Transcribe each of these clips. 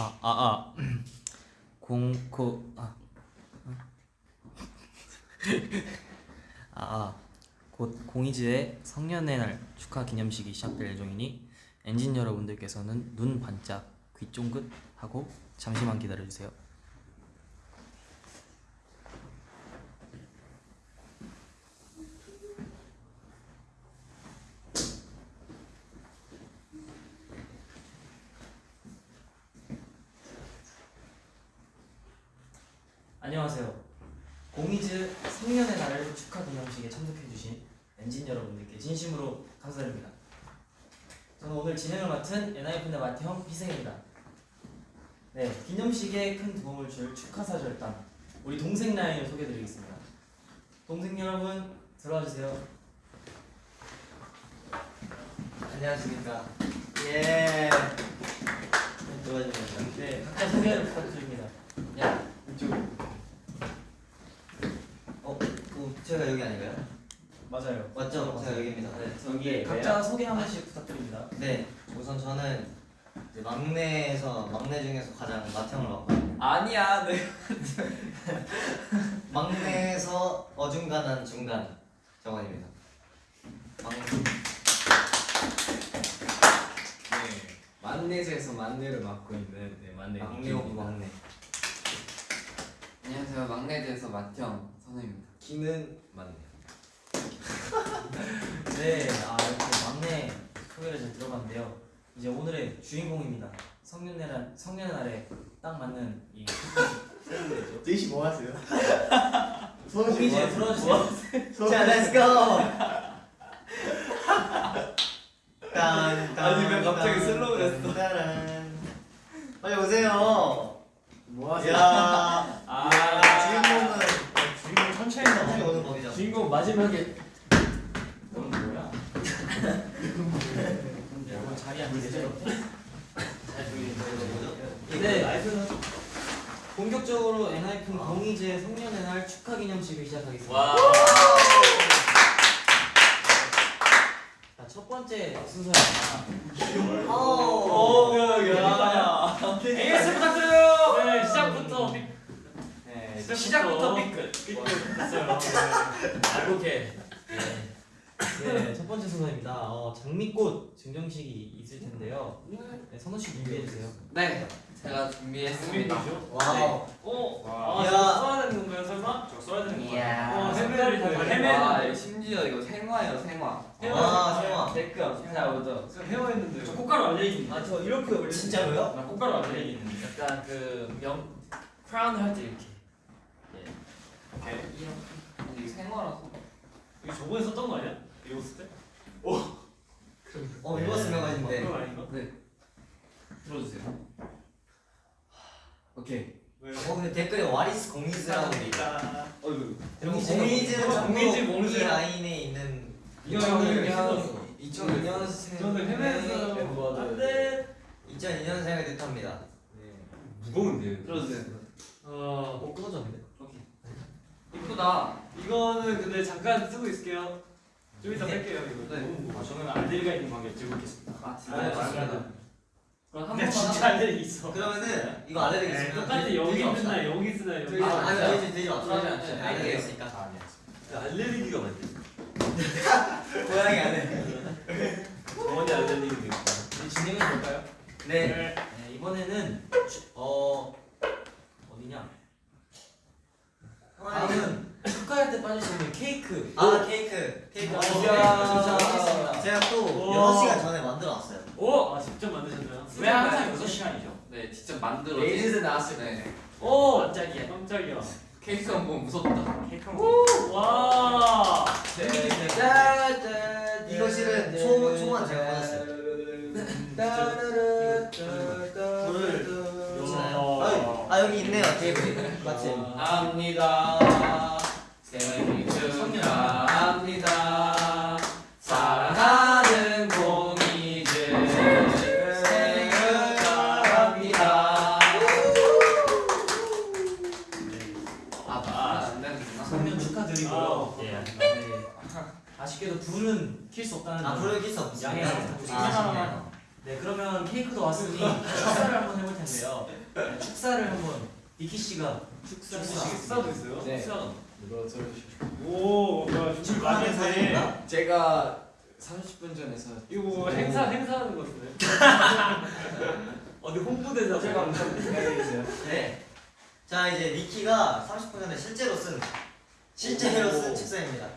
아, 아, 아. 공, 고, 아. 아, 아. 곧 공이즈의 성년의 날 축하 기념식이 시작될 예정이니 엔진 여러분들께서는 눈 반짝, 귀 쫑긋 하고 잠시만 기다려주세요. 공이즈 성년의 날을 축하 기념식에 참석해주신 엔진 여러분들께 진심으로 감사드립니다. 저는 오늘 진행을 맡은 엔하이픈의 마태형 희생입니다. 네, 기념식에 큰 도움을 줄 축하사 절단 우리 동생 라인을 소개해드리겠습니다. 동생 여러분 들어와 주세요. 안녕하십니까. 예. 도와주면서. 네, 각자 소개를 부탁드립니다. 야, 이쪽. 어, 그 제가 여기 아닌가요? 맞아요. 맞죠? 제가 여기입니다. 네, 저기 각자 소개 한 번씩 부탁드립니다. 네, 우선 저는 이제 막내에서 막내 중에서 가장 맏형을 맡고 아니야, 네. 막내에서 어중간한 중간 정원입니다. 막 네. 막내에서 막내를 맡고 있는 네, 만내 막내 오브 막내. 안녕하세요 막내대에서 맏형 선우입니다 키는 막내. 네, 아 이렇게 막내 소개를 잘 들어봤는데요. 이제 오늘의 주인공입니다. 성년의 날, 성년의 날에 딱 맞는 이. 제이씨 뭐 하세요? 공이즈 들어주세요. 자, let's go. 딴, 아니, 왜 갑자기 딴, 슬로우를 했어? 빨리 오세요. 뭐 하세요? 야, 아, 주인공은 주인공 천천히 천천히. 오는 법이죠. 주인공 마지막에 너는 뭐야? 여러분 자리. 잘 보이네요. 네, 본격적으로 엔하이픈 공이즈 성년의 날 축하 기념식을 시작하겠습니다. 첫 번째 순서입니다. 오, 야. AS 부탁드려요. 네, 시작부터 삐. 네, 시작부터 삐끗. 삐끗 됐어요. 알고게. 네, 첫 번째 순서입니다. 어, 장미꽃 증정식이 있을 텐데요. 네, 선우 씨 준비해 주세요. 네 제가 준비했습니다 와우. 어. 아, 아, 야. 저 써야 되는 건가요, 설마? 저 써야 되는 건가요? 이야 어, 헤매를 다 헤매는. 와 심지어 이거 생화예요 생화 아, 세영아. 댓글 잘 오죠 저 헤어했는데. 저 꽃가루 알레르기 있는데. 아, 저 이렇게 올리 진짜로요? 나 꽃가루 알레르기 있는데. 약간 그명 크라운 할 때 이렇게 오케이. 이렇게 근데 이거 생화라서 이거 저번에 썼던 거 아니야? 이거 쓸 때? 어, 이거 스명하신데. 그거 아닌가? 들어주세요 오케이 왜? 어, 근데 댓글에 와리스 공이즈라고 돼 있다. 어이구. 공이즈는 공이즈, 공이즈, 공이. 라인에 있는 2002년 2002년생 저는 헤매서 안돼. 2002년생을 뜻합니다. 무거운데. 들어주세요 어. 어, 끊어졌는데? 오케이 이쁘다 이거는 근데 잠깐 쓰고 있을게요. 좀 이따 네. 뺄게요 이거. 네. 아, 저는 알레르기가 있는 관계. 아 아, 진짜 맞습니다. 그럼 한 네, 번만 진짜 알레르기 있어. 그러면은 이거 알레르기 있으면 똑같이 여기. 쓰나 여기 쓰나 여기. 아니, 아, 마. 들어가지 들지 않죠. 마. 알레르기 있으니까. 알레르기가 뭔데? 고양이 안에. 어머니 있다. 이제 진행해 볼까요? 네. 네, 이번에는 주- 어 어디냐? 다음은 축하할 때 빠질 수 없는 케이크. 아 케이크. 케이크. 네. 하겠습니다. 제가 또 오. 6시간 전에 만들어 왔어요. 오, 아 직접 만드셨나요? 왜 항상 6시간이죠? 네 직접 만들어 레이즈 나왔을 네. 오, 깜짝이야. 깜짝이야. 케이크 한번 무섭다. 케이크 한 번. 와. 짜잔. 이거 실은 초 초만 제가. 불을 켜시나요? 아, 아 여기 있네요. 테이블. 마침. 합니다 케이크도 왔으니 축사를 한번 해볼 텐데요. 네, 축사를 한번 니키 씨가 축사 식사도 있어요? 네. 들어주시죠? 오, 뭐야, 했네. 사진인가? 제가 30분 전에 사 이거 뭐 행사 행사하는 거 같은데. 어디 홍보대사 제가 엄청 기다리고 계세요 네. 자 이제 니키가 30분 전에 실제로 쓴 실제로 쓴 오. 축사입니다.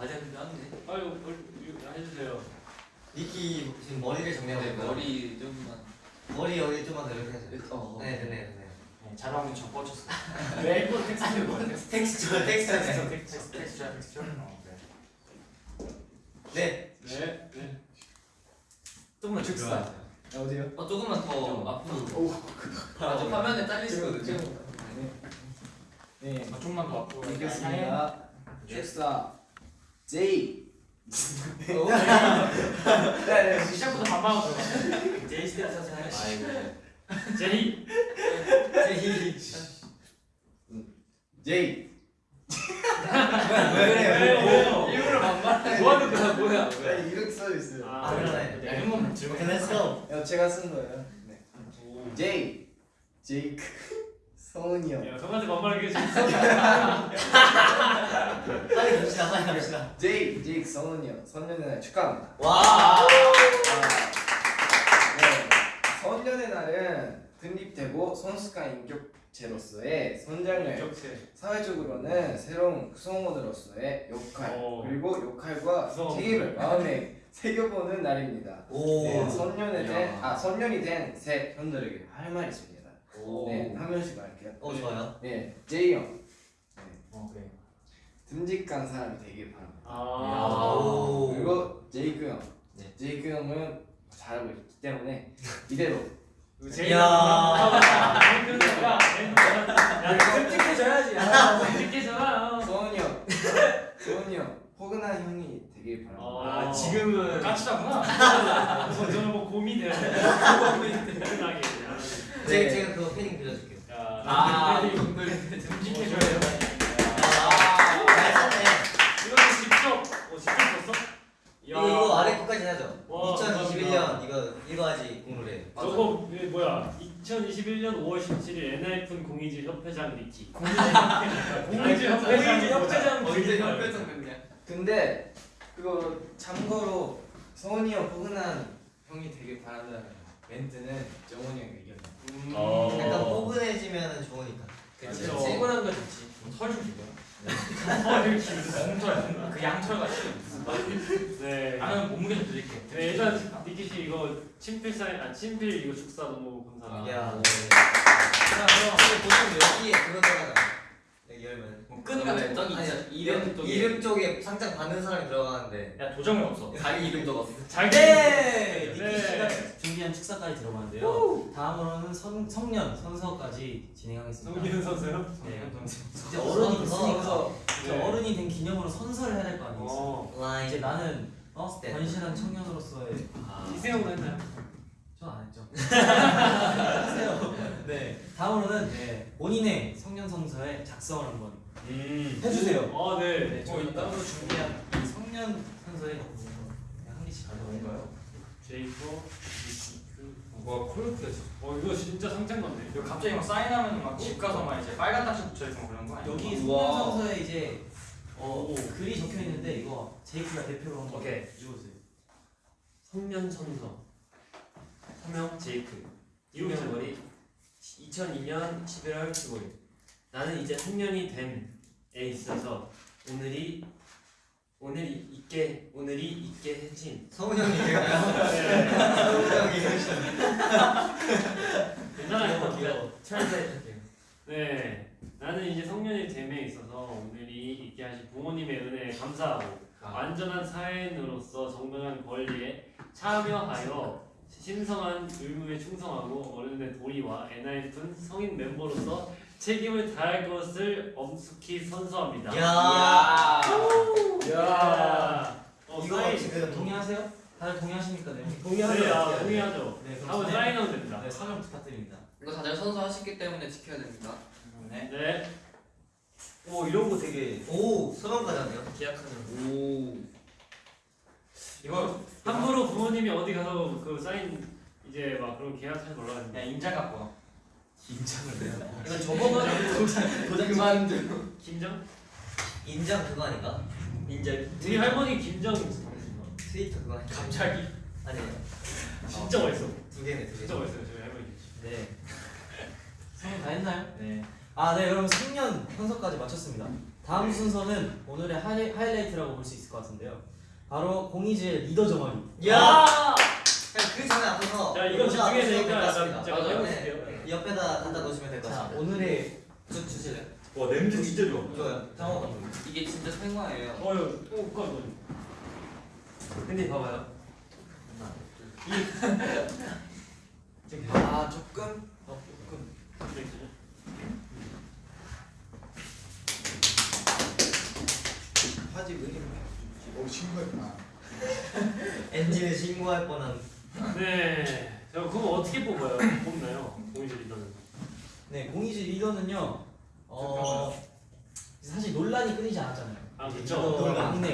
아직 근데 안돼 아유, 해주세요. 니키 지금 머리를 정리하고 네. 머리 좀만 머리 여기 좀만 더 이렇게 해서. 어, 네, 네, 네, 네. 자랑은 저 뻗쳤어. 네, 뭐 텍스처, 텍스처. 네. 텍스트, 텍스트, 텍스트. 네. 네, 네. 조금만 축사. 어디요? 어 조금만 더 앞으로 아, 저 화면에 잘리시거든요 네 아, 좀만 더 앞으로. 이겼습니다 축사 제이 네, 네, 시작부터 반말하고 들어가. 제이 스텝 사진 아이고 제이. 제이 왜 그래요? 일부러 반말. 뭐 하는 거야 뭐야 아니 이렇게 써져 있어요 아, 아. 네. Okay, let's go. 야, 제가 쓴 거예요 네. 제이 제이크 성훈이 형 야, 저한테 반말하기 재밌어. 빨리 갑시다, 빨리 갑시다. 제이 제이크 성훈이 형 선녀의 날 축하합니다 와. 네, 선녀의 날은 독립되고 성숙한 인격체로서의 선장을 격체. 사회적으로는 새로운 구성원으로서의 역할 오. 그리고 역할과 구성원. 책임을 마음에 새겨보는 날입니다. 오. 네, 선년이 된, 야. 아 선년이 된새 현들에게 할 말이 있습니다. 오. 네, 한 명씩 말 오, 좋아요. 네, 제이 형, 어, 그래. 듬직한 사람이 되길 바랍니다. 아. 오. 그리고 제이크 형, 네. 제이크 형은 잘하고 있기 때문에 이대로 이거 제일 야. 야, 야, 끔찍해져야지. 끔찍해져라. 소은이 형, 소은이 형, 포근한 형이 되길 바랍니다. 아, 지금은 까치다구나. 저는 뭐 곰이 돼야 돼. 곰이 돼야 제가, 네. 제가 그거 패딩 빌려줄게요. 야, 아 아, 이분들 돼. 아, 어, 직접 썼어? 이거, 이거 아래 거까지 하죠. 와, 2021년 이거 읽어야지 공부를. 저거 그 뭐야? 2021년 5월 17일 NIF 공이지 협회장 리키. 공이지 협회장 협회장 언제 리키. 협회장 됐냐 근데 그거 참고로 성훈이 형 포근한 형이 되길 바란다는 멘트는 정훈이 형이 이겼네. 음. 어. 약간 포근해지면 좋으니까. 그치. 세분한 거 좋지 설좀 주고요. 헐 엉털 그 양털 같이 네. 나는 몸무게 좀 드릴게 네, 일단 니키 씨 이거 친필 사인, 아 친필 이거 축사 너무 감사합니다. 야. 자 그럼 근데 보통 여기에 그거 들어가잖 아. 여기 열면. 끈 같은 거 저기 아니, 이름 쪽에 이름 쪽에 상장 받는 사람이 들어가는데. 야 도장이 없어 자기 이름 적었어 잘 네! 네. 니키 씨가 준비한 축사까지 들어봤는데요. 다음으로는 성, 성년, 선서까지 진행하겠습니다. 성기현 선수요? 네. 이제 어른이 됐으니까. 이제 네. 어른이 된 기념으로 선서를 해야 될 거 아니겠어요? 어. 라인. 이제 나는 어 네. 건실한 청년으로서의 이세영도 했나요? 전안 했죠. 하세요. 네. 다음으로는 네, 본인의 성년 성서의 작성을 한번 음. 해주세요. 아 네. 네, 저희 따로 준비한 이 성년 성서의 한 개씩 가져올까요? 제이코 와 콜로트야 어 이거 진짜 상장 같네. 이거 갑자기 막 사인하면 막 집 가서 막 이제 빨간 딱지 붙여있고 그런 거 아니야? 여기 우와. 성년 성서에 이제 어, 오. 글이 적혀 있는데 이거 제이크가 대표로 한번 오케이. 읽어주세요. 성년 선서 서명 제이크 이름 잘 유명머리 2002년 11월 15일 나는 이제 성년이 됨에 있어서 오늘이 오늘이 있게 오늘이 있게 해진 성훈 형이. 성훈 형이. 괜찮아요. 귀여워. 트랜스레이트할게요 네. 나는 이제 성년이 됨에 있어서 오늘이 있게 하신 부모님의 은혜에 감사하고 안전한 사회인으로서 정당한 권리에 참여하여 신성한 의무에 충성하고 어른의 도리와 NIF 성인 멤버로서 책임을 다할 것을 엄숙히 선서합니다. 야. 야. 어, 이거. 지금 동의하세요? 다들 동의하십니까? 네. 네, 아, 동의하죠. 네, 사인- 사인하면 됩니다. 네, 사연 부탁드립니다. 이거 다들 선서하셨기 때문에 지켜야 됩니다 네 네. 오 이런 거 되게 오, 하네요. 기약하는 오 이거 함부로 부모님 부모님이 어디 가서 그 사인 이제 막 그런 계약하지 말라 했는데 야 인자 갖고 와. 인정을 내요. 이건 저번에 도장 그만둬. 김정? 인정 그거 아닌가? 인제 우리 할머니 김정 트위터 그거 아닌가? 갑자기 아니에요. 진짜 맛있어. 두 개네 두 개. 진짜 맛있어요 저희 할머니. 네. 성공 다 했나요? 네. 아, 네. 그럼 생년 현서까지 마쳤습니다. 다음 순서는 오늘의 하이, 하이라이트라고 볼 수 있을 것 같은데요. 바로 공이즈의 리더 정원이. 야! 그냥 그 전에 앞에서 야 이거 되니까 될것 약간. 제가. 해보실게요. 네. 옆에다 갖다 놓으시면 될 것 자, 같습니다. 오늘의 주 주실래요? 와 냄새 진짜 좋아. 좋아요. 감독님. 이게 진짜 생화예요. 어유 또 오빠 너. 근데 봐봐요. 아 조금. 어 조금. 화질 왜이 오 신고했구나. 엔진을 신고할 뻔한. 네. 자 그럼 어떻게 뽑아요? 뽑나요? 공이즈 리더는. 네, 공이즈 리더는요. 어, 사실 논란이 끊이지 않았잖아요. 아 그쵸. 막내.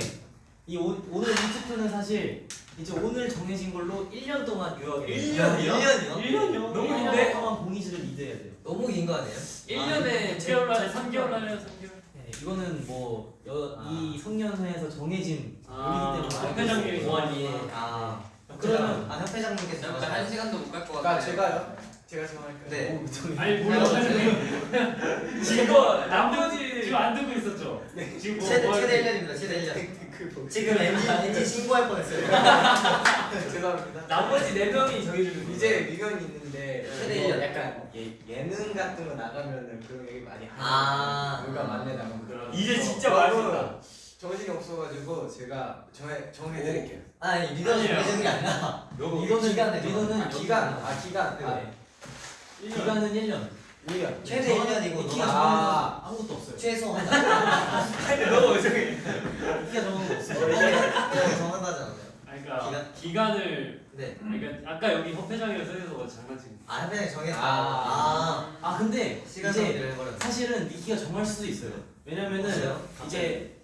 이 오, 오늘 이 투표는 사실 이제 오늘 정해진 걸로 1년 동안 유효하게. 일 야, 년이요? 1년이요? 1년이요? 너무 1년 긴데? 동안 공이즈를 리드해야 돼요. 너무 긴 거 아니에요? 1년에 6개월 날에 3개월 날에 3개월. 네, 이거는 뭐이 아. 성년회에서 정해진 아, 룰이기 때문에 협회장님이 동안이 아. 그러면 아 협회장님께서 정하신 한 시간도 못 갈것 같아. 그러니까 제가요? 제가 정할까요? 네. 아니 물론 지금 남편이 지금 안 듣고 있었죠. 지금 뭐 최대 뭐 최대 할지. 1년입니다. 최대 1년. 그 뭐. 지금 엔진 엔진 신고할 뻔했어요. 죄송합니다. 나머지 네 명이 정해주는. 이제 미련이 있는 데 최대 이거 일 년. 약간 예, 예능 같은 거 나가면은 그런 얘기 많이 하는 아. 누가 만내 나가면 그런 이제 진짜 맛있다. 정신이 없어가지고 제가 정해 정해드릴게요. 아니 리더는. 정해지는 게 아니라 리더는 기간을 리더는 아 기간 아 기간 아 네. 기간은 1년. 1년. 최대 1년이고 기가 너가 아. 아무것도 없어요. 최소 한 달. 너무 이상해. 기가 정하는 거 없어요. 원래 정한다지 않나요? 아, 그러니까 기간? 기간을 네. 그러니까 아까 여기 협회장이라 써서 장난친 거. 아 협회장이 정했다. 아. 아. 아 근데 시간 이제. 사실은 니키가 정할 수도 있어요. 왜냐면은 없어요? 이제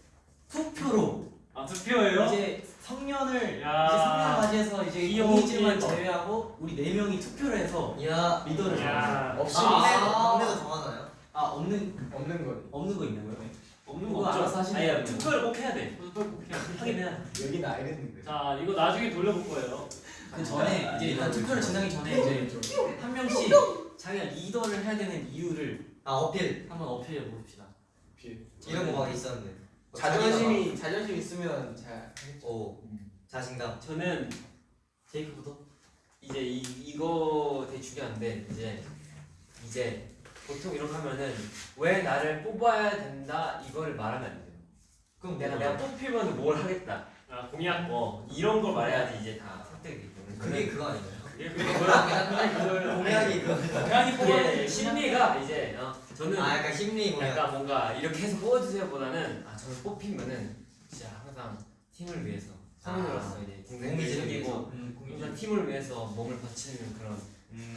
투표로 아 투표예요? 이제 성년을 야. 이제 성년 맞이해서 이제 귀여워. 제외하고 우리 네 명이 투표를 해서 야. 리더를. 야 없이 아, 아. 막내도 정하나요? 아 없는 없는 거. 없는 거 있나요? 없는 그거 거 없죠. 알아서 돼요. 투표를 꼭 해야 돼. 투표 꼭 해야 돼. 하긴 해야 돼. 여기는 알겠는데. 자 이거 나중에 돌려볼 거예요. 그 전에 이제 일단 투표를 진행하기 전에 이제 한 명씩 자기가 리더를 해야 되는 이유를 아 어필 한번 어필해 봅시다. 이런 거 막 있었는데. 뭐 자존심이 자존심 있으면 잘. 오 자신감. 저는 제이크부터. 이제 이, 이거 되게 중요한데 이제 이제 보통 이렇게 하면은 왜 나를 뽑아야 된다 이거를 말하면 안 돼요. 그럼 내가 내가 뽑히면 뭘 하겠다. 아 공약. 어 이런 걸 말해야지 이제 다 선택이 되는 그게 그거? 그게 그걸 공약이 그거. 공약이 뽑아야 심리가 이제 어, 저는 아 약간 심리 공약. 약간 뭔가 이렇게 해서 뽑아주세요보다는 아 저는 뽑히면은 진짜 항상 팀을 위해서 성인으로서 이제 동생을 공이즈를 챙기고 위해서. 음, 항상 팀을 위해서 몸을 바치는 그런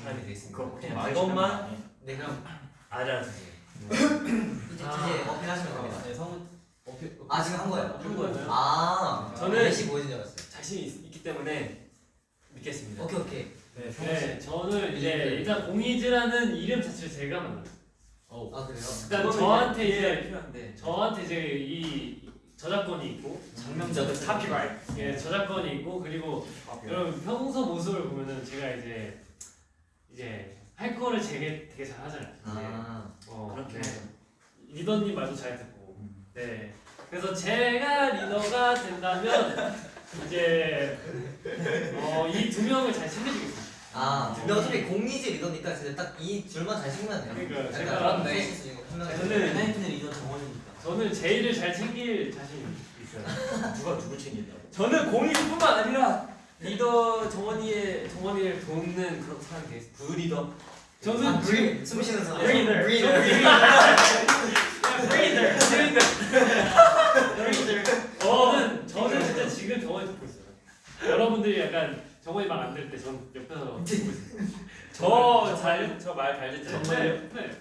사람이 되겠습니다. 그거 그냥 그것만 네 그럼 알아주세요. 이제 아. 이제 어필하시면 됩니다. 네, 성은 어필. 아 지금 한 거예요? 한 거예요. 아 저는- 몇시 보여준 줄 알았어요. 자신 있, 있기 때문에 믿겠습니다. 오케이 오케이. 네. 네 저는 이제 일단 공이즈라는 이름 자체를 제가 만들었어요. 어. 아 그래요? 일단 그거는 저한테 이제 필요한데 저한테 이제 이 저작권이 있고 장명자들 카피라이트 예 저작권이 있고 그리고 여러분 평소 모습을 보면은 제가 이제 이제 할 거를 되게 되게 잘 하잖아요. 아 어, 그렇게 네. 리더님 말도 잘 듣고 네 그래서 제가 리더가 된다면 이제 어, 이 두 명을 잘 챙겨주겠습니다. 아, 근데 어차피 공이즈 리더니까 진짜 딱 이 둘만 잘 챙기면 돼요. 그러니까 제가 그런 네. 저는- 유나이트는 리더 정원이니까. 저는 제이를 잘 챙길 자신 있어요. 누가 누굴 챙긴다고? 저는 공이즈뿐만 아니라 리더 정원이의 정원이를 돕는 그런 사람이 되겠습니다. 부리더. 저는 아, 지금 breathe 숨 쉬는 사람. Breather. Breather. Breather 브리더 지금 정원이 듣고 있어요. 여러분들이 약간 정원이 말안될때전 옆에서 듣고 있어요. 저잘저말 잘 듣죠. 네, 네.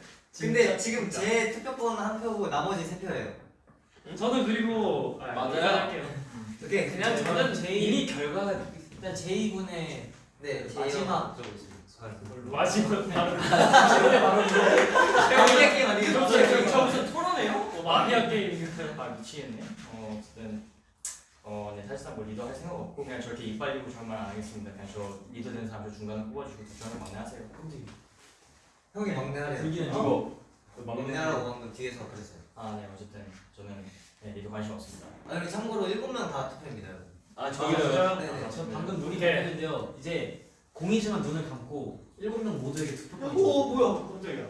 근데 지금 제 투표권 한 표고 나머지 세 표예요. 저는 그리고 아, 맞아요. 오케이 그냥 저는 제일- 이미 결과가. 일단 제2군의 네 마지막 마지막 바로 마피아 게임 아니에요? 저 무슨 토론해요? 어, 마피아 게임. 아 미치겠네. 어 어쨌든 어 네 사실상 뭐 리더 할 생각 없고 그냥 저렇게 이빨 리고 저만 안 하겠습니다. 그냥 저 리더 되는 사람 저 중간에 뽑아주고 저는 막내하세요. 형이 막내 하래요 불기는 누구? 막내라고 방금 뒤에서 그랬어요 아 네 어쨌든 저는 네, 리더 관심 없습니다. 아니 참고로 일곱 명 다 투표입니다 여러분 아 저기요. 네네 저 방금 눈이. 감겼는데요. 이제 공이즈만 눈을 감고 일곱 명 모두에게 투표권이 오 뭐야? 깜짝이야.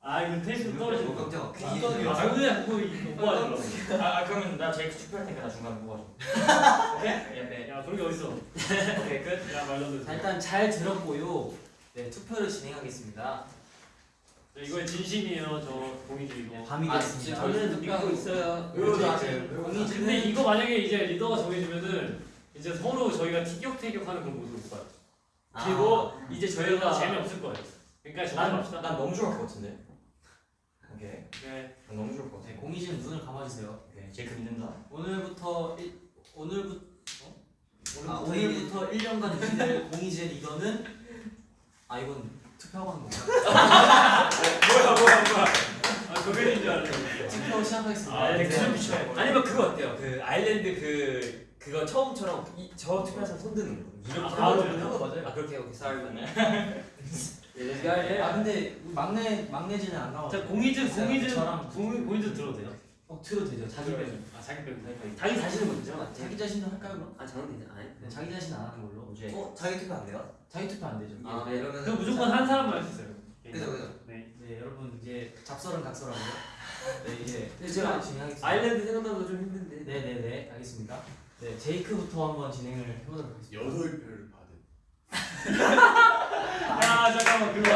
아 이거 테이프 떨어지는 거. 깜짝 아 그냥 그거 이거 뭐하더라고. 아, 아 그러면 나 제이크 투표할 테니까 나 중간에 뽑아줘. 오케이? 예, 네. 야 그런 게 어딨어? 오케이 끝. 야 말도 자 돼. 일단 잘 들었고요. 네 투표를 진행하겠습니다. 이거 진심이에요 저 네, 이거. 밤이 아 됐습니다. 저는 믿고 있어요. 근데 공이지는 이거 만약에 이제 리더가 정해지면은 이제 서로 저희가 티격태격하는 그런 모습을 못 봐요. 그리고 이제 저희가 재미없을 거예요. 그러니까 난, 정합시다. 난 너무 좋을 것 같은데. 오케이. 네. 난 너무 좋을 것 네, 같아. 공이지는 눈을 감아주세요. 오케이. 제이크 믿는다. 오늘부터 일, 오늘부터 어? 아, 오늘부터 1 년간 기댈 공이지의 리더는 아 이건 투표하고 하는 건가요? 뭐야 뭐야 뭐야. 아 그게 줄 알았네. 투표 시작하겠습니다. 아, 네. 돼. 아니면 그거 어때요? 그 아일랜드 그 그거 처음처럼 이, 저 투표한 사람 손 드는 거. 아, 바로 맞아요. 그거 맞아요. 아 그렇게 오케이 sorry. 아 근데 막내 막내지는 안 나와. 자 공이즈 공이즈 저랑 공 공이즈 들어도 돼요? 어 들어도 되죠. 자기 뱀. 아 자기 뱀. 자기 자신은 먼저. 자기 자신도 할까요 그럼? 아 저는 되지 아니. 네, 자기 자신 안 하는 걸로. 이제 어? 자기 투표 안 돼요? 자기 투표 안 되죠. 아, 네 이러면 그 무조건 한 사람만 할수 있어요. 그죠 그죠 네. 네 여러분 이제 잡설은 각설하고요. 네 이제 네, 제가 진행하겠습니다. 아일랜드 생각나도 좀 힘든데. 네네네 알겠습니다. 네 제이크부터 한번 진행을 해보도록 하겠습니다. 여덟 받은. 야 잠깐만 그거.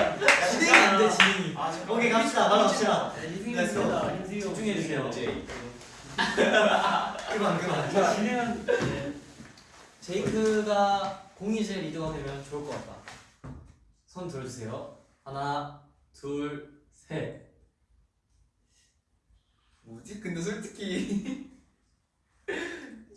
진행이 안돼 진행이 아 잠깐만. 오케이 갑시다 바로 갑시다 인생입니다. 집중해 주세요. 그만 그만 자 진행한. 네. 제이크가 공이제 리더가 되면 좋을 것 같다. 손 들어주세요. 하나, 둘, 셋. 뭐지? 근데 솔직히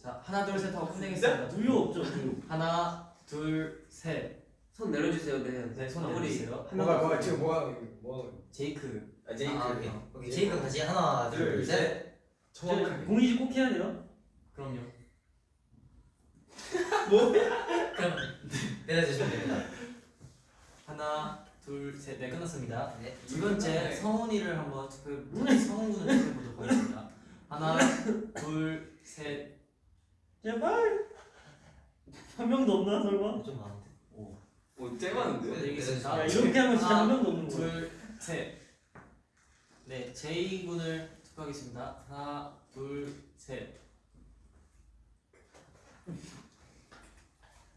자 하나, 둘, 셋 하고 끝내겠습니다. 우유 없죠 우유. 하나, 둘, 셋. 손 내려주세요. 네. 네, 손 아무리 내려주세요. 뭐가 뭐가 지금 뭐가 뭐가 제이크. 아 제이크 오케이 오케이 제이크 다시 하나 둘셋 정확하게. 공이지 꼭 해야 돼요? 그럼요. 그럼 내려주시면 됩니다 하나, 둘, 셋. 네 끝났습니다. 네 두 번째 성훈이를 한번 투표, 성훈군을 투표해 보도록 하겠습니다. 하나, 둘, 셋. 제발. 한 명도 없나 설마? 좀 많은데 뭐 째봤는데? 내리겠습니다. 야 이렇게 하면 진짜 하나, 한 명도 없는 거야. 둘, 셋. 네, 제이 군을 투표하겠습니다. 하나, 둘, 셋.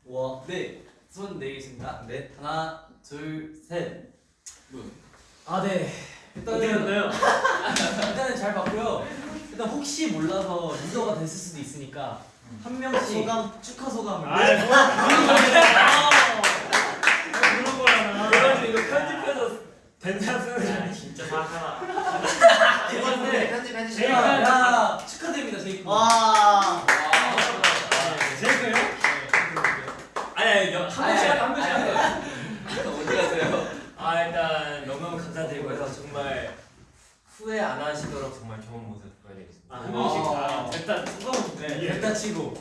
와 네, 손 내겠습니다. 네. 하나, 둘, 셋. 뭐? 아, 네. 어떻게 일단은 됐나요? 일단은 잘 봤고요. 일단 혹시 몰라서 리더가 됐을 수도 있으니까 한 명씩 소감 축하 소감을. 아이 뭐야 그런 거잖아. 그래가지고 이거 편집해서 된장 쓰는 거 진짜 사악하다. 두 번째 편집 해주세요 야, 야, 축하드립니다, 제이군. 와 제이크요? 아니 아니 한 번씩 아니, 한 번씩 아니, 하세요. 어디 가세요? 아 일단 너무너무 감사드리고 해서 정말 후회 안 하시도록 정말 좋은 모습 보여드리겠습니다. 아, 한 명씩 다 일단 소감은 네, 예. 일단 치고.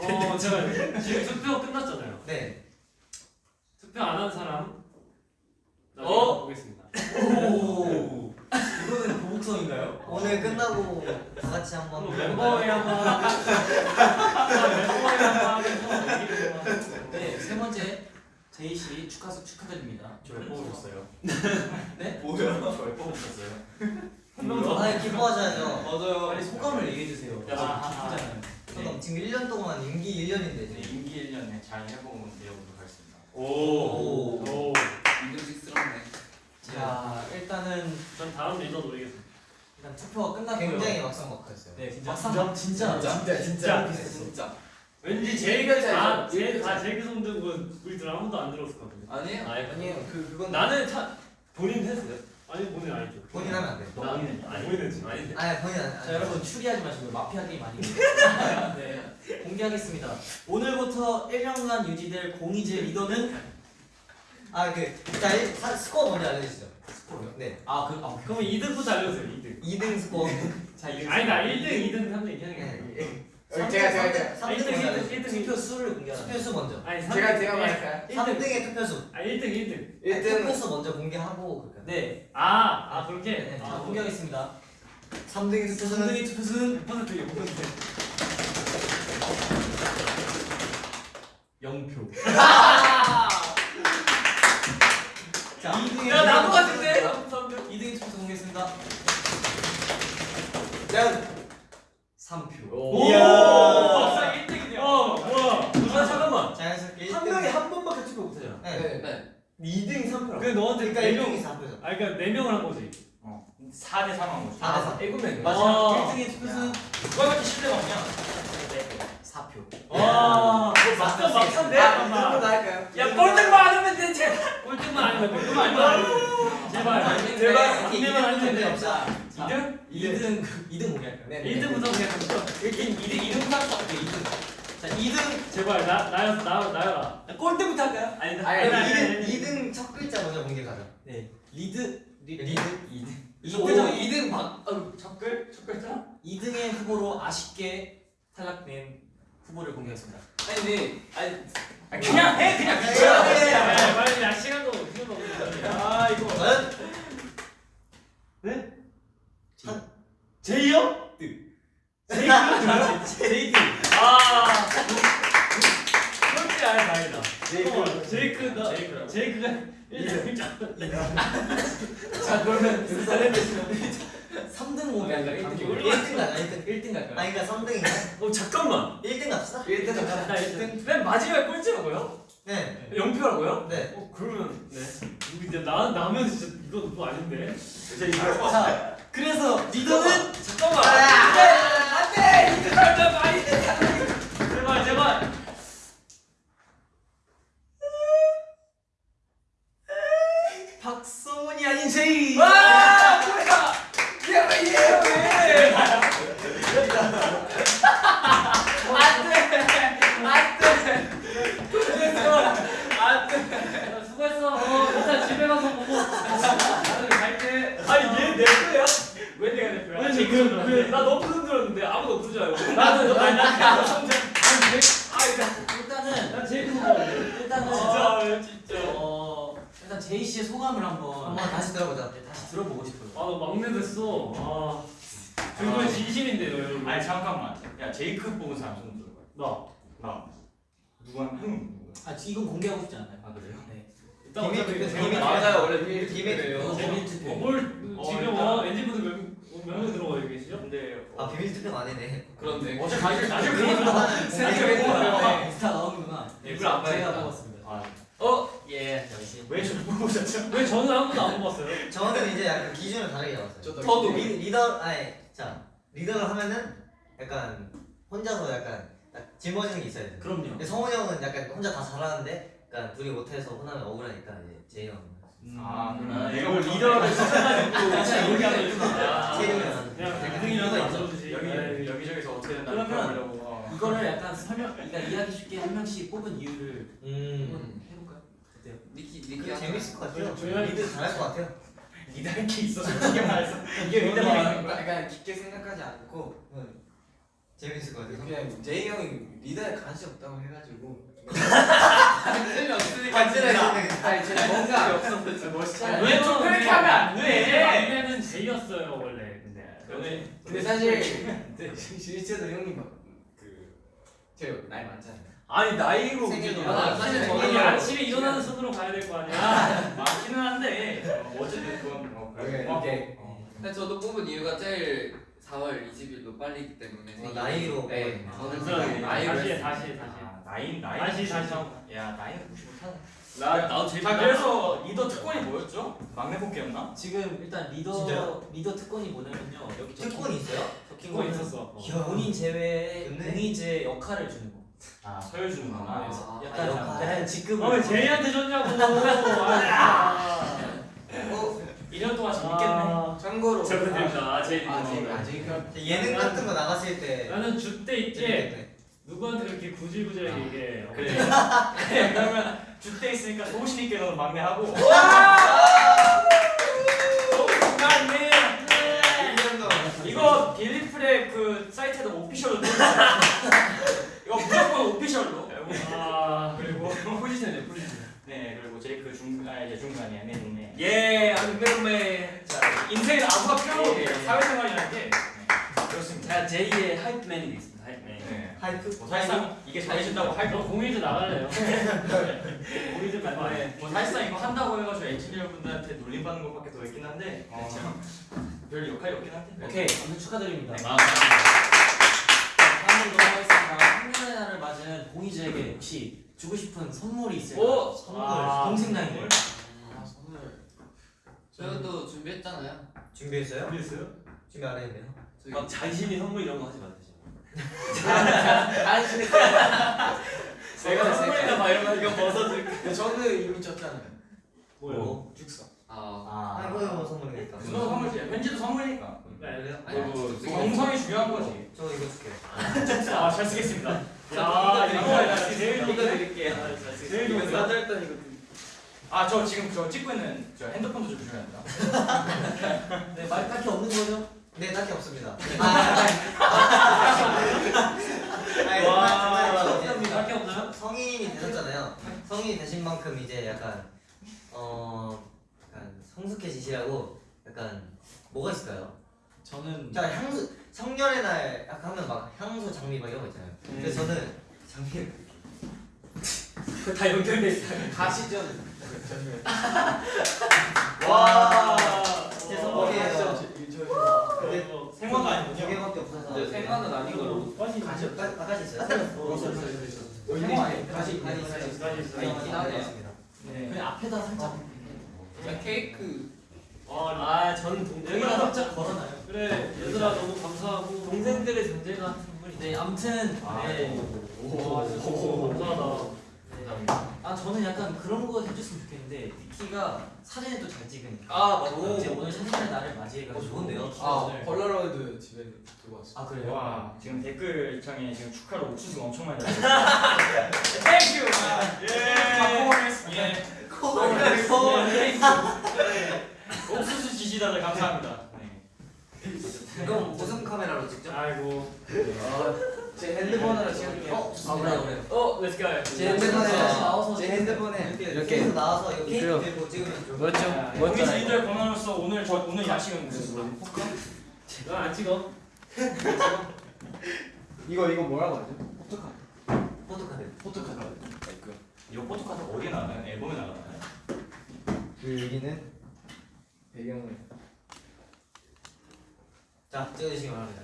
어 제가 지금 투표 끝났잖아요. 네 투표 안 한 사람 나중에 어? 보겠습니다. 오. 이거는 보복성인가요? 오늘 끝나고 다 같이 한번 한번 멤버에 한번 멤버에 한번 하면서 얘기를 한번 네, 세 번째 제이 씨 축하 축하드립니다. 저왜 뽑으셨어요? 네? 뭐야? 저왜 뽑으셨어요? 한 명도 아 기뻐하셔야죠 맞아요 빨리 소감을 얘기해 주세요. 야, 기쁘잖아요. 그럼 지금 1년 동안 임기 1년인데 네, 임기 1년에 잘 해보고 내려보도록 하겠습니다. 오. 오. 인정식스럽네 자, 일단은 전 다음 리더 노리겠습니다. 일단 투표가 끝났고요. 굉장히 막상막하였어요 네, 막상 진짜 진짜 진짜 진짜 진짜 왠지 제이가 다 제이 다 제이크 손 들고 우리 들 아무도 안 들었을 것 같은데. 아니에요 아니, 아니에요 그 그건 나는 참 본인 했어요. 아니 본인 아니죠. 본인 하면 안 돼. 나 아니 본인은 아닌데. 아니 본인 안자 돼. 여러분 추리하지 마시고 마피아 게임 아니에요. 네 공개하겠습니다. 오늘부터 1년간 유지될 공이즈 리더는 아그자 스코어 먼저 알려주시죠. 스코어요? 네. 아그 아, 그러면 2등부터 알려주세요. 2등. 2등 스코어. 자 이거 아니 나 1등, 2등, 3등 얘기하는 게 아니야. 네. 제가 제가 제가 3등 1등, 먼저 1등, 알려주세요. 1등, 투표 수를 공개하라. 투표수 먼저. 아니 제가 제가 말할까요? 3등의 투표수. 아 1등, 1등. 1등 투표수 먼저 공개하고 그럴까요? 네. 아, 아 그렇게. 네, 자 아, 공개하겠습니다. 3등의 투표수는 3등의 투표수는 100% 이거 보는데. 0표. 자 2등의 야 나도 같은데. 2등의 투표수 공개했습니다. 짠. 3표. 오! 박사 1등이냐? 어, 뭐야? 아 잠깐만. 자연스럽게 한 1등. 명이 한 번밖에 투표 못 하잖아. 네. 네. 2등 3표라고. 근데 너한테 그러니까 4명. 1등이 4표죠. 아 그러니까 4명을 한 거지. 어 4대 3 한 거지. 아, 네, 사. 일곱 명. 마지막 아. 1등의 투표수는 누가 이렇게 신뢰가 없냐? 4표. 와, 막상 막상데. 아, 이쪽으로 할까요? 야 꼴등 많으면 대체. 꼴등만 아니면 꼴등만 아니면 제발. 제발. 막내만 아니면 돼. 없다. 2등? 2등 2등 공개할까요? 네. 1등부터 그냥 가자. 1등 2등 2등 딱 잡게 2등. 자 2등 제발 나 나였어 나 나여라. 꼴등부터 할까요? 아니 나 아니, 아니, 아니, 2등 아니. 2등 첫 글자 먼저 공개 가자. 네 리드 리드. 2등 오 2등 박. 어, 첫 글? 첫 글자? 2등의 후보로 아쉽게 탈락된 후보를 공개했습니다. 아니 근데 아니 아, 그냥 해 그냥. 해. 빨리 야 시간도 시간도 없는데. 아 이거 네? 한- 제이요? 제이크 제이크 아 그렇지 아예 다행이다. 어, 제이크다 제이크가 1등 자 그러면 여기서 3등 공개할까요? 1등 1등 가자. 1등. 1등 갈까요? 아니 그러니까 3등인가? 어 잠깐만. 1등 갑시다. 1등 갑시다. 나 1등. 맨 마지막에 꼴찌라고요? 네. 0표라고요? 네. 어 그러면 네. 이거 이제 나 나면 진짜 이거 또 아닌데. 자 그래서 리더는 잠깐만. 아! 안돼. 이거 살짝 많이. 제발 제발. 박성훈이 아닌 제이. 와 뭐야? 얘왜 이래요 왜? 야, 수고했어. 어, 일단 집에 가서 보고. 나는 갈게. 아니 얘 내 거야? 왜 내가 내 거야? 아니 그, 그, 나 너무 흔들었는데 아무도 없는 줄 알고 나도 나 나. 아 일단은 난 제일 큰 거. 일단은 진짜 진짜 어 일단 제이 씨의 소감을 한번 한번 다시 들어보자. 네, 다시 들어보고 싶어요. 아, 너 막내 됐어. 아. 그거 진심인데, 너 여러분. 아니 잠깐만. 야 제이크 뽑은 사람 손 들어봐. 나. 나. 누가 형 누구야? 아 이건 공개하고 싶지 않아요. 아 그래요? 네. 일단 어차피 투표, 제가 나- 맞아요 원래 비밀 비밀 투표예요. 이거 비밀 어, 투표. 뭘 어, 지금 일단- 어 엔진분들 몇명 들어가 계시죠? 근데 아 어, 비밀 투표가 아니네. 그런데 어제 가실 나중에 그거는 생각해 보면 인스타 나오는구나. 일부러 안 제가 봐야겠다. 뽑았습니다. 아, 어? 예 역시 왜 저를 뽑으셨죠? 왜 저는 아무도 안 뽑았어요? 저는 이제 약간 기준을 다르게 잡았어요. 저도. 리, 리더 아니 자 리더를 하면은 약간 혼자서 약간 딱 짊어지는 게 있어야 돼. 그럼요. 근데 성훈이 형은 약간 혼자 다 잘하는데 약간 둘이 못해서 혼나면 억울하니까 이제 제이 형. 아 음. 그럼 아, 내가 이걸 보통- 리더를 진짜 여기가 있구나. 아, 제이. 그냥 있어. 써주지. 여기 네. 여기저기서 어떻게 된다 그러면 보려고. 어. 이거를 약간 설명, 그러니까 이해하기 쉽게 한 명씩 뽑은 이유를 음. 니키 니키 재밌을 것 같아요. 조용히- 리더 잘할 것 같아요. 리더 할게 있어 솔직히 말해서. 이게 리더 저는 하는 거야? 약간 깊게 생각하지 않고 재밌을 것 같아요. 그냥 제이 형이 리더에 관심 없다고 해가지고 간지러워. 아니 제가 뭔가 멋있잖아 왜좀 그렇게 하면 안 안돼 막내는 제이였어요 원래. 근데 근데 사실 실제로 형님 막그 제가 나이 많잖아요 아니 나이로 우리가- 많아. 사실 저는 아침에 일어나는 순으로 가야 될 거 아니야. 맞기는 한데 어, 어쨌든 그건 어, 네, 그래. 이렇게. 어. 근데 저도 뽑은 이유가 제일 4월 20일로 빨리기 때문에 어, 나이로. 네 아, 저는 지금 나이로 다시. 다시 다시. 아, 나이 나이 다시, 다시. 야 무시 못하네. 나 나도 제일 자 그래서 리더 특권이 뭐였죠? 막내 뽑기였나? 지금 일단 리더 진짜요? 리더 특권이 뭐냐면요. 여기 특권이 있어요? 적힌 거는 있었어. 본인 제외에. 공이즈의 역할을 주는 거. 아 서열 주는구나. 아, 약간 아, 역할. 약간 직급을. 아, 왜 제이한테 줬냐고. 아, 어, 1년 동안 재밌겠네. 참고로 축하드립니다. 아, 제일 아, 이거. 제가 아직 예능 같은 거 나갔을 때 나는 주때 있게 재밌겠네. 누구한테 그렇게 구질구질하게 얘기해. 그래. 그래 그러면 주때 있으니까 소신 있게 너 막내 하고. 축하해. 이거 빌리프의 그 사이트에다 오피셜로 넣어주세요. 이거 무조건 오피셜로. 아, 그리고 포지션이네, 포지션. 네 그리고 제이크 중아 이제 중간이야 네 네. 예, 안매매 자 인생에 아무가 필요한 예, 겁니다. 예. 사회생활이라는 게 네, 그렇습니다. 제가 제2의 하이프맨이 있습니다. 하이프맨. 네. 하이프 뭐 사실상 이게 잘해준다고 거. 공익도 나갈래요? 좀 나갈래. 뭐 사실상 이거 한다고 해가지고 엔지니어 분들한테 놀림받는 것밖에 더 있긴 한데 어, 별 역할이 없긴 한데. 오케이, 아무튼 축하드립니다. 아, 다음으 날을 맞은 공이즈에게 혹시 주고 싶은 선물이 있을까요? 오! 선물, 아, 동생장인데. 아 선물 저희도 준비했잖아요. 준비했어요? 준비했어요? 준비 안 했는데요. 저희 막 자신이 선물 이런 거 하지 마세요. 내가 선물이나 막 이런 거 이거 벗어줄. 근데 저는 이미 쳤잖아요. 뭐? 죽서. 아, 아 이거 뭐 선물이니까. 그거 선물이지. 왠지도 선물이니까. 그래요? 아니, 그리고 저기 정성이 중요한 거지. 저 이거 줄게요. 아, 잘 쓰겠습니다. 야, 이거 이거 제일 이거 드릴게요. 제일 좋은 거. 사들었던 이거. 아, 저 지금 저 찍고 있는 저 핸드폰도 좀 중요합니다. 네, 말 딱히 없는 거죠? 네 딱히 없습니다. 와, 장난이고 이제 없답니다. 밖에 없나요? 성인이 되셨잖아요. 성인이 되신 만큼 이제 약간 어 약간 성숙해지시라고 약간 뭐가 있을까요? 저는 자 향수 성년의 날 약간 하면 막 향수 장미 막 이런 거 있잖아요. 그래서 저는 장미 다 연결돼 있어요. 가시전. 와. 제 어, 선물이에요. 저 근데 생화가 두 아니군요. 개밖에 없어서. 근데 생각은 아닌 걸로. 가시 아 가시 있어요? 생화 아니에요? 가시 가시 있어요. 가시 있어요. 아, 있긴 하네요. 네. 그냥 앞에다 살짝 그냥 케이크. 아, 아, 저는 동생이랑 여기다 살짝 걸어놔요. 그래, 얘들아 너무 감사하고. 동생들의 존재 같은 선물이 네, 아무튼 아, 네. 오, 오, 감사하다. 아 저는 약간 그런 거 해줬으면 좋겠는데 니키가 사진을 또 잘 찍으니까 아, 맞아. 이제 오늘 사진의 날을 맞이해가지고 어, 좋은데요? 아 오늘 폴라로이드 집에 두고 왔어. 아 그래요? 와, 지금 댓글창에 지금 축하로 옥수수가 엄청 많이 달려 thank you. 예. 예. 옥수수 지지다들 감사합니다. 네. 그럼 무슨 카메라로 찍죠? 아이고. 제 핸드폰으로 찍을게요. 어, 아 그래요 어, let's go. 제 핸드폰에 다시 나와서 제 핸드폰에 이렇게 이렇게 이렇게 나와서 이거 케이크 그래요. 들고 찍으면 뭐였죠? 우리 지인들 권한으로서 오늘 저 오늘 야식은 무슨 포카? 넌안 찍어. 이거 이거 뭐라고 하죠? 포토카. 포토카드. 포토카드. 이거 포토카드 어디에 나가요? 앨범에 나가나요? 그 여기는 배경을 자 찍어주시기 바랍니다.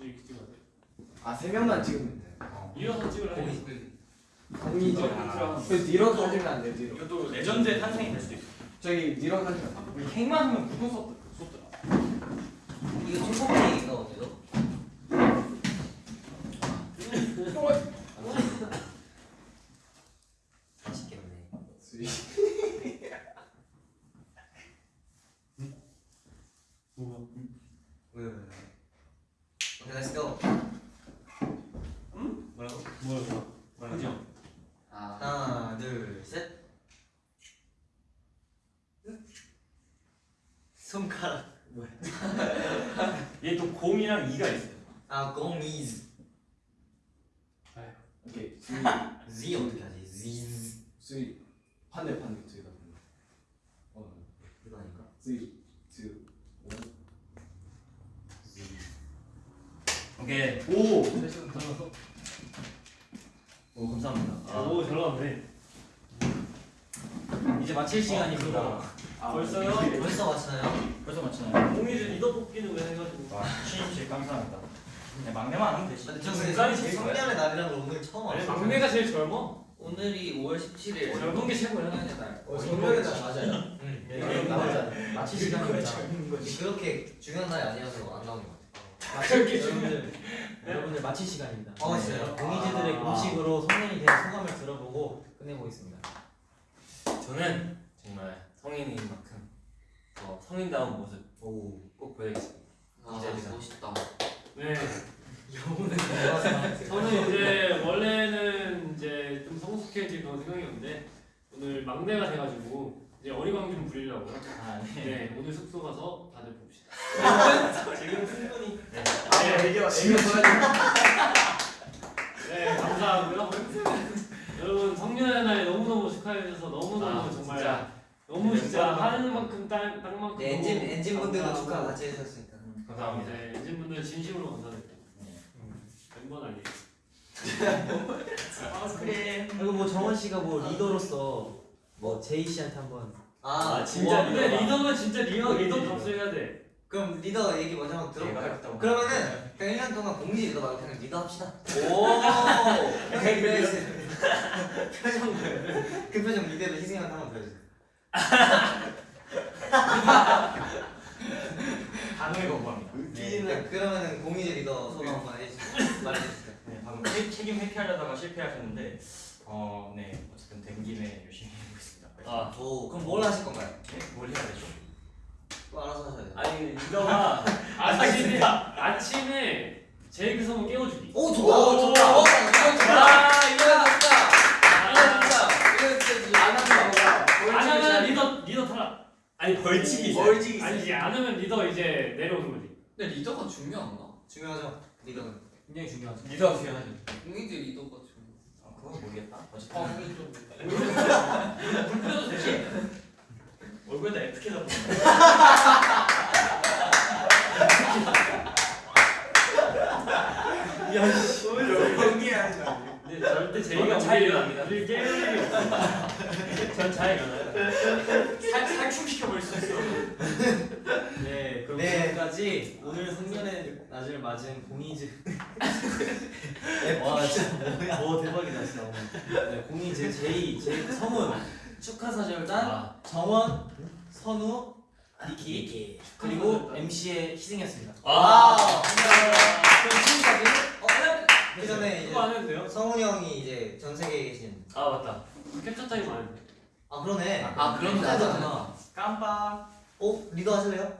이렇게 찍어야 돼. 아 세 명만 찍으면 돼. 일어서 찍으라 해. 공이즈. 그 뒤로 가지면 안 돼요. 뒤로. 이것도 레전드의 탄생이 될 수도 있어. 저기 안 돼요. 우리 행만 하면 무슨 쏟 쏟더라. 이거 어디죠? 맛있겠네. 수위. 왜, 왜, 왜. 오케이, 렛츠 고. 뭐라고? 뭐야, 뭐라고? 아, 하나, 둘, 셋. 손가락. 얘 또 공이랑 이가 있어요. 아, 공이즈. 오케이. Z 어떻게 하지? Z. 수위. 반대 반대 저기다. 어. 이거 아닌가? Three, two, one. 오케이. 오! 오 감사합니다. 오, 잘 나왔네. 이제 마칠 시간입니다 아, 벌써요? 벌써 마치나요? 벌써 맞추나요? 공이즈 리더 뽑기는 왜 해가지고. 와, 신입 감사합니다. 네, 막내만 하면 되지. 저 제일 성년의 날이라는 걸 오늘 처음 알았어요. 막내가 제일 젊어. 오늘이 5월 17일. 젊은 게 최고야. 성년의 날. 어, 정면에 다 맞아요. 응. 네, 맞아 마칠 시간입니다 그렇게 중요한 날이 아니어서 안 나오는 것 같아요. 마칠 여러분들 여러분들 마칠 시간입니다 어, 진짜요? 공이즈들의 아. 공식으로 성년이 된 소감을 들어보고 끝내보겠습니다 저는 정말 성인인 만큼 더 성인다운 모습 꼭 보여드리겠습니다. 아 기대됩니다. 멋있다. 네. 저는 이제 원래는 이제 좀 성숙해질 그런 생각이었는데 오늘 막내가 돼가지고 이제 어리광 좀 부리려고요. 아 네. 네, 오늘 숙소 가서 다들 봅시다. 지금 충분히 네, 애교 애교 보여줘. 네 감사하고요. 여러분 성년의 날 너무너무 축하해 주셔서 너무너무 아, 정말 진짜 너무 진짜 멤버들만- 하는 만큼 땅 땅만큼 네, 엔진 너무 엔진 분들도 감사하고 축하 같이 해주셨으니까. 감사합니다. 네, 엔진분들 진심으로 감사드립니다. 멤버는 아니에요. 아 그래. 그리고 뭐 정원 씨가 뭐 리더로서 뭐 제이 씨한테 한번 아, 아, 진짜 와, 근데 리더다. 리더는 진짜 리더 리더. 값을 해야 돼. 그럼 리더 얘기 먼저 한번 들어볼까요? 했다고. 그러면은 그냥 1년 동안 공이즈 리더 말고 그냥 리더 합시다. 오. 형이 그래 야지. 표정 그 표정 리더를 희생한다 한번 보여주세요. 단호히 거부합니다. 네, 그러면은 공이즈 리더 소감 한번 해주세요. 말해주세요. 네, 방금 책- 책임 회피하려다가 실패하셨는데 어, 네 어쨌든 된 김에 열심히 해보겠습니다. 아 오, 그럼 뭘 하실 건가요? 네, 뭘 해야 되죠? 또 알아서 하셔야 돼요. 아니 리더가 아침에 아침에 제이크 성훈 깨워주기. 오, 좋다. 오, 좋다. 어, 이거 좋다. 아 이거 좋다. 아, 이거 진짜 안 하는 거가. 안 하면 리더 리더 탈락. 아니 벌칙이 있어. 벌칙이 아니지 안 하면 리더 이제 내려오는 거지. 근데 리더가 중요한가? 중요하죠. 리더는. 굉장히 중요하죠. 리더가 중요하죠. 공이지 리더가 중요. 아, 그건 모르겠다. 어쨌든 아 공이 좀. 불편해도 되지? 얼굴에다 F 켜서 야씨. 연기하는 거 아니에요? 저는 잘 우리를 일어납니다. 없어. 전잘 일어나요. 살 살충시켜 버릴 수 있어. 네, 그럼 네. 지금까지 오늘 성년의 날을 맞은 공이즈. 와 진짜? 오 대박이다 진짜 오늘. 네, 공이즈 제이 제이크 성훈 축하사절단 아. 정원 선우 니키 그리고 MC 희승이었습니다. 아. 그럼 지금까지 어, 그 전에 그거 안 이제 해도 돼요? 성훈이 형이 이제 전 세계에 계신 아 맞다. 캡처 타임 안 해도 돼. 아 그러네. 아, 그럼 나도 안나 깜빡. 어 리더 하실래요?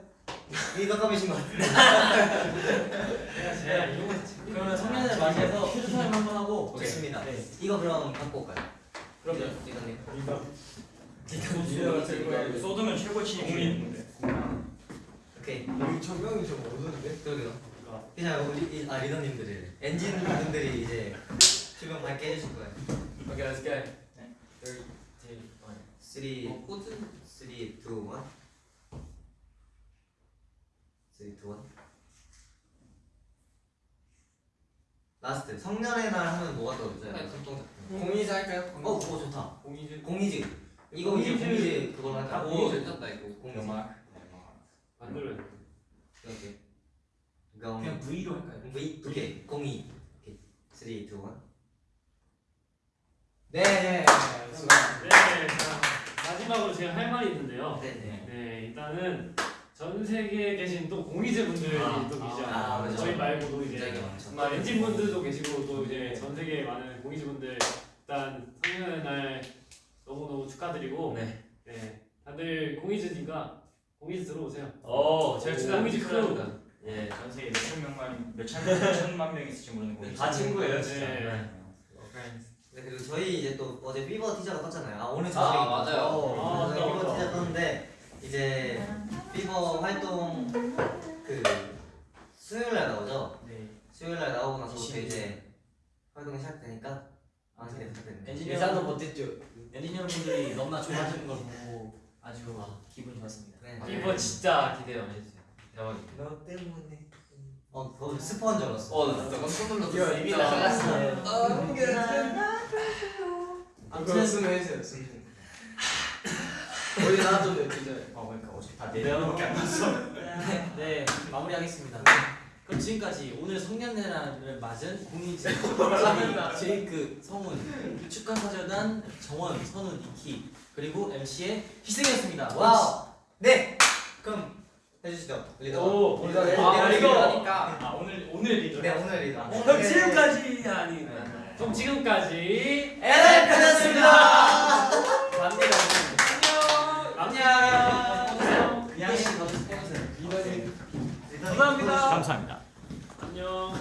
리더 감이신 것 같은데. 내가 제가 이런 거 그러면 성년을 맞이해서 퀴즈 타임 한번 하고 좋습니다. 네. 이거 그럼 갖고 올까요? 그럼요. 리더님. 리더가 제일 거야. 쏟으면 최고 친이 공이 있는데. 오케이. 여기 조명이 좀 어두운데? 그러게요. 그냥 우리 이- 아 리더님들이 엔진 분들이 이제 주변 밝게 해주실 거예요. 오케이 let's go. 네. Three, two, one. 3, 뭐 꽂은 3, 2, 1 3, 2, 1 last 성년의 날 하면 뭐가 떠오르죠? 네. 공이즈 할까요? 어 그거 좋다 공이즈 공이즈 이거. 공이즈 그걸로 아 할까? 공이 괜찮다 이거. 음악. 만들어야 돼. 이렇게 그냥 V로 할까요? V 두개 공이 오케이 3, 2, 1 네. 네. 네, 자, 마지막으로 제가 할 말이 있는데요. 네네 네, 일단은 전 세계에 계신 또 공이즈 분들이 아, 또 계시잖아요. 아, 맞아. 저희 말고도 이제 많죠 엔진 분들도 계시고 또 이제 전 세계에 많은 공이즈 분들 일단 성년의 날 너무 너무 축하드리고 네. 네, 다들 공이즈니까 공이즈 들어오세요. 오 제가 오, 축하 공이즈 축하합니다. 예, 전 세계 몇천 명만 몇천 몇천만 명 있을지 모르는 공이. 다 친구예요 진짜. 네. 네. 네 그리고 저희 이제 또 어제 Fever 티저가 떴잖아요 아 오늘 아, 저녁에 맞아요. 어, 아, Fever 맞다. 티저 떴는데 이제 Fever 활동 그 수요일 날 나오죠 네. 수요일 날 나오고 나서부터. 이제 활동이 시작되니까 아 기대 부탁드립니다 엔지니어 못했죠. 엔진 분들이 너무나 좋아하시는 걸 보고 아주 기분이 좋았습니다. 네. 이거 진짜 기대 많이 해주세요. 너 때문에 어 그거 스포한 줄 알았어 어, 나 깜짝 놀랐어. 이거 이미. 나갔어. 아무튼 그거 쓰면 해주세요. 쓰면. 어디 나왔던데 진짜. 어, 그러니까 어차피 다네 명밖에 안 났어. 네, 네 마무리하겠습니다. 그럼 지금까지 오늘 성년의 날을 맞은 공이즈 제이크 성훈 축하사절단 정원 선우 니키 그리고 MC 희승이었습니다. wow 네 그럼 해주시죠. 리더. 오 리더. 네, 아, 리더 리더 리더니까. 아 오늘 오늘 리더 네 오늘 리더. 어, 네, 네. 그럼 지금까지 아니 그럼 지금까지 엘레카였습니다. 감사합니다 안녕. 안녕. 그냥 씨 더주세요. 리더님. 감사합니다. 감사합니다. 안녕.